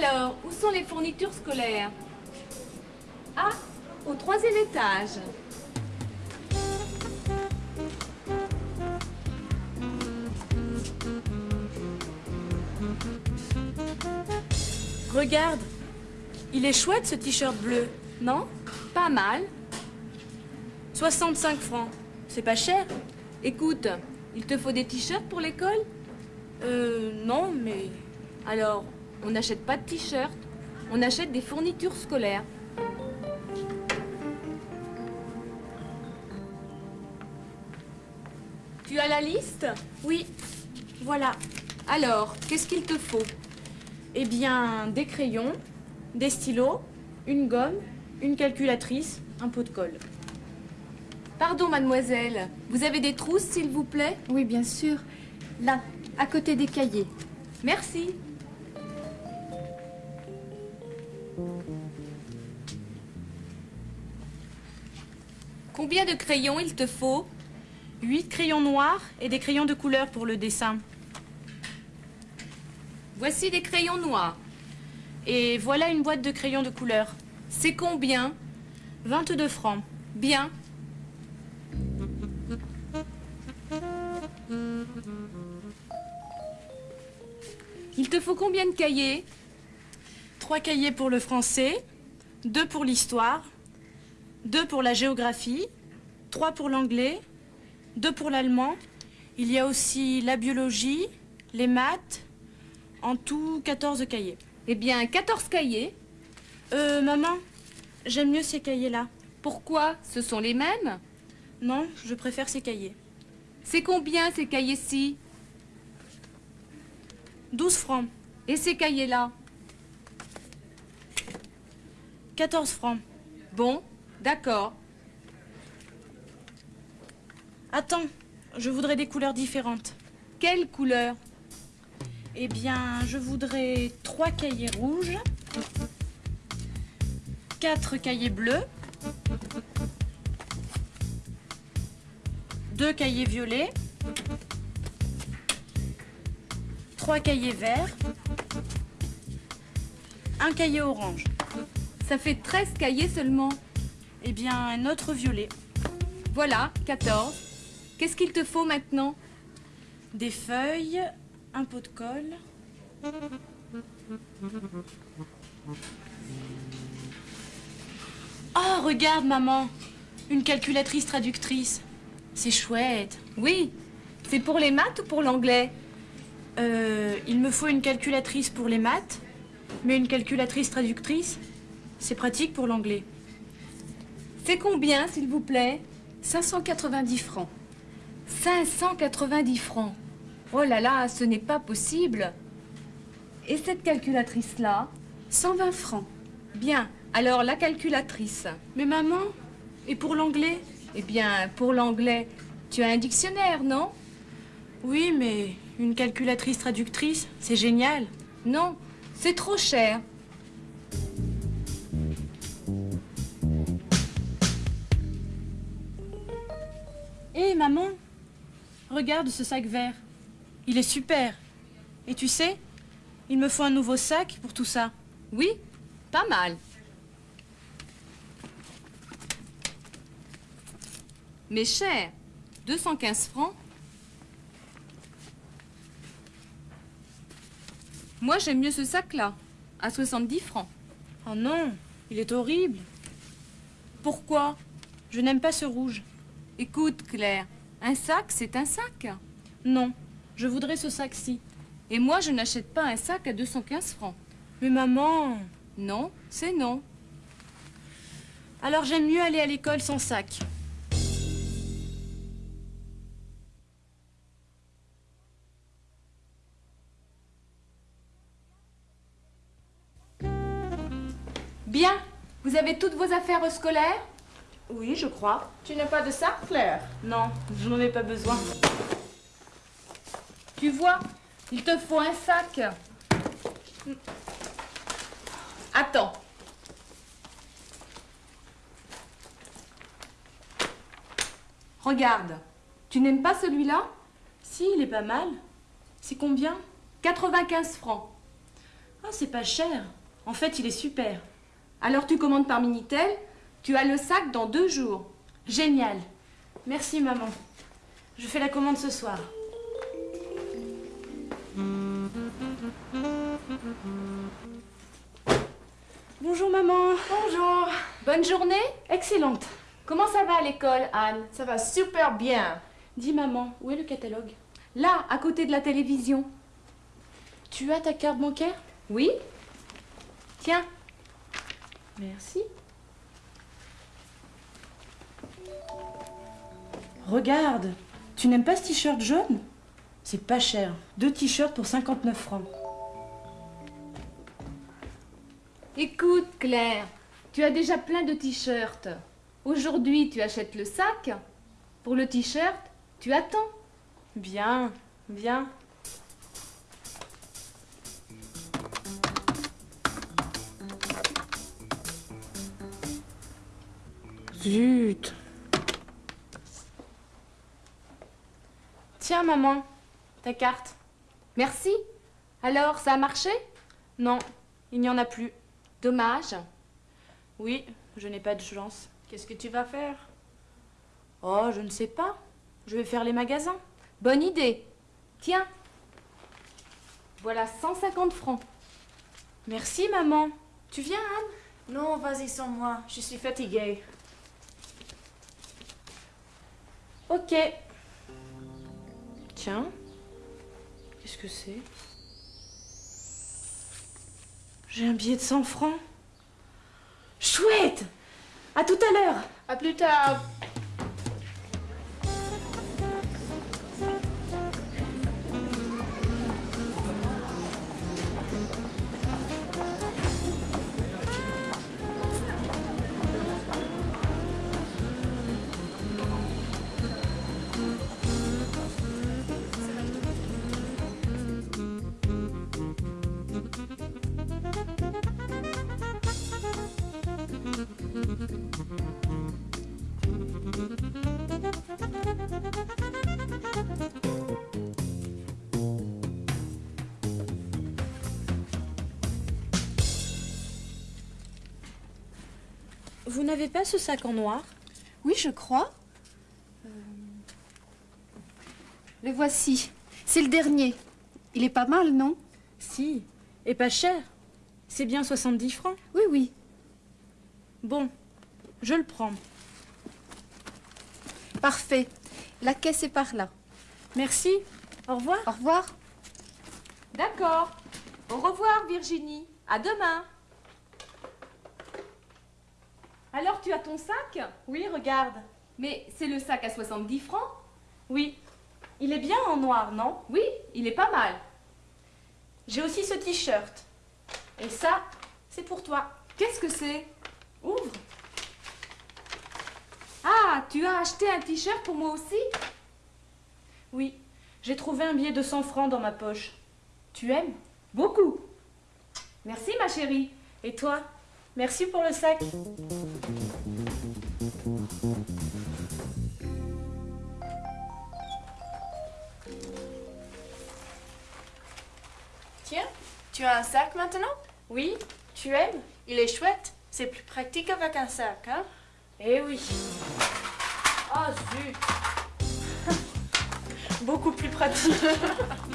Alors, où sont les fournitures scolaires Ah, au troisième étage. Regarde, il est chouette ce t-shirt bleu, non? Pas mal. 65 francs, c'est pas cher. Écoute, il te faut des t-shirts pour l'école? Euh, non, mais... Alors, on n'achète pas de t-shirts, on achète des fournitures scolaires. Tu as la liste? Oui, voilà. Alors, qu'est-ce qu'il te faut? Eh bien, des crayons, des stylos, une gomme, une calculatrice, un pot de colle. Pardon, mademoiselle, vous avez des trousses, s'il vous plaît? Oui, bien sûr. Là, à côté des cahiers. Merci. Combien de crayons il te faut? 8 crayons noirs et des crayons de couleur pour le dessin. Voici des crayons noirs. Et voilà une boîte de crayons de couleur. C'est combien? 22 francs. Bien. Il te faut combien de cahiers? Trois cahiers pour le français, deux pour l'histoire, deux pour la géographie, trois pour l'anglais, deux pour l'allemand. Il y a aussi la biologie, les maths, en tout 14 cahiers. Eh bien, 14 cahiers. Euh, maman, j'aime mieux ces cahiers-là. Pourquoi Ce sont les mêmes? Non, je préfère ces cahiers. C'est combien ces cahiers-ci? 12 francs. Et ces cahiers-là? 14 francs. Bon, d'accord. Attends, je voudrais des couleurs différentes. Quelle couleur? Eh bien, je voudrais trois cahiers rouges, quatre cahiers bleus, deux cahiers violets, trois cahiers verts, un cahier orange. Ça fait 13 cahiers seulement. Eh bien, un autre violet, Voilà, 14. Qu'est-ce qu'il te faut maintenant? Des feuilles, un pot de colle. Oh, regarde, maman Une calculatrice traductrice. C'est chouette. Oui. C'est pour les maths ou pour l'anglais? Euh, il me faut une calculatrice pour les maths, mais une calculatrice traductrice, c'est pratique pour l'anglais. C'est combien, s'il vous plaît? 590 francs. 590 francs. Oh là là, ce n'est pas possible. Et cette calculatrice-là? 120 francs. Bien, alors la calculatrice. Mais maman, et pour l'anglais? Eh bien, pour l'anglais, tu as un dictionnaire, non? Oui, mais une calculatrice traductrice, c'est génial. Non, c'est trop cher. Maman Regarde ce sac vert. Il est super. Et tu sais, il me faut un nouveau sac pour tout ça. Oui, pas mal. Mais cher, 215 francs. Moi, j'aime mieux ce sac-là, à 70 francs. Oh non, il est horrible. Pourquoi? Je n'aime pas ce rouge. Écoute, Claire, un sac, c'est un sac. Non, je voudrais ce sac-ci. Et moi, je n'achète pas un sac à 215 francs. Mais maman Non, c'est non. Alors j'aime mieux aller à l'école sans sac. Bien, vous avez toutes vos affaires scolaires? Oui, je crois. Tu n'as pas de sac, Claire? Non, je n'en ai pas besoin. Tu vois, il te faut un sac. Attends. Regarde. Tu n'aimes pas celui-là? Si, il est pas mal. C'est combien? 95 francs. Ah, c'est pas cher. En fait, il est super. Alors tu commandes par Minitel, tu as le sac dans deux jours. Génial. Merci, maman. Je fais la commande ce soir. Bonjour, maman. Bonjour. Bonne journée. Excellente. Comment ça va à l'école, Anne? Ça va super bien. Dis, maman, où est le catalogue? Là, à côté de la télévision. Tu as ta carte bancaire? Oui Tiens, Merci. Regarde, tu n'aimes pas ce t-shirt jaune? C'est pas cher. Deux t-shirts pour 59 francs. écoute Claire, tu as déjà plein de t-shirts. Aujourd'hui, tu achètes le sac. Pour le t-shirt, tu attends. Bien, bien. Zut. Tiens, maman, ta carte. Merci. Alors, ça a marché? Non, il n'y en a plus. Dommage. Oui, je n'ai pas de chance. Qu'est-ce que tu vas faire? Oh, je ne sais pas. Je vais faire les magasins. Bonne idée. Tiens. Voilà 150 francs. Merci, maman. Tu viens, Anne? Non, vas-y sans moi. Je suis fatiguée. Ok. Qu'est-ce que c'est? J'ai un billet de 100 francs. Chouette À tout à l'heure À plus tard. N'avez pas ce sac en noir Oui, je crois. Euh, Le voici. C'est le dernier. Il est pas mal, non Si. Et pas cher. C'est bien 70 francs. Oui, oui. Bon, je le prends. Parfait. La caisse est par là. Merci. Au revoir. Au revoir. D'accord. Au revoir, Virginie. À demain. Alors, tu as ton sac? Oui, regarde. Mais c'est le sac à 70 francs? Oui. Il est bien en noir, non? Oui, il est pas mal. J'ai aussi ce t-shirt. Et ça, c'est pour toi. Qu'est-ce que c'est? Ouvre. Ah, tu as acheté un t-shirt pour moi aussi? Oui, j'ai trouvé un billet de 100 francs dans ma poche. Tu aimes? Beaucoup. Merci, ma chérie. Et toi? Merci pour le sac. Tiens, tu as un sac maintenant? Oui, tu aimes? Il est chouette. C'est plus pratique avec un sac, hein? Eh oui. Oh zut Beaucoup plus pratique.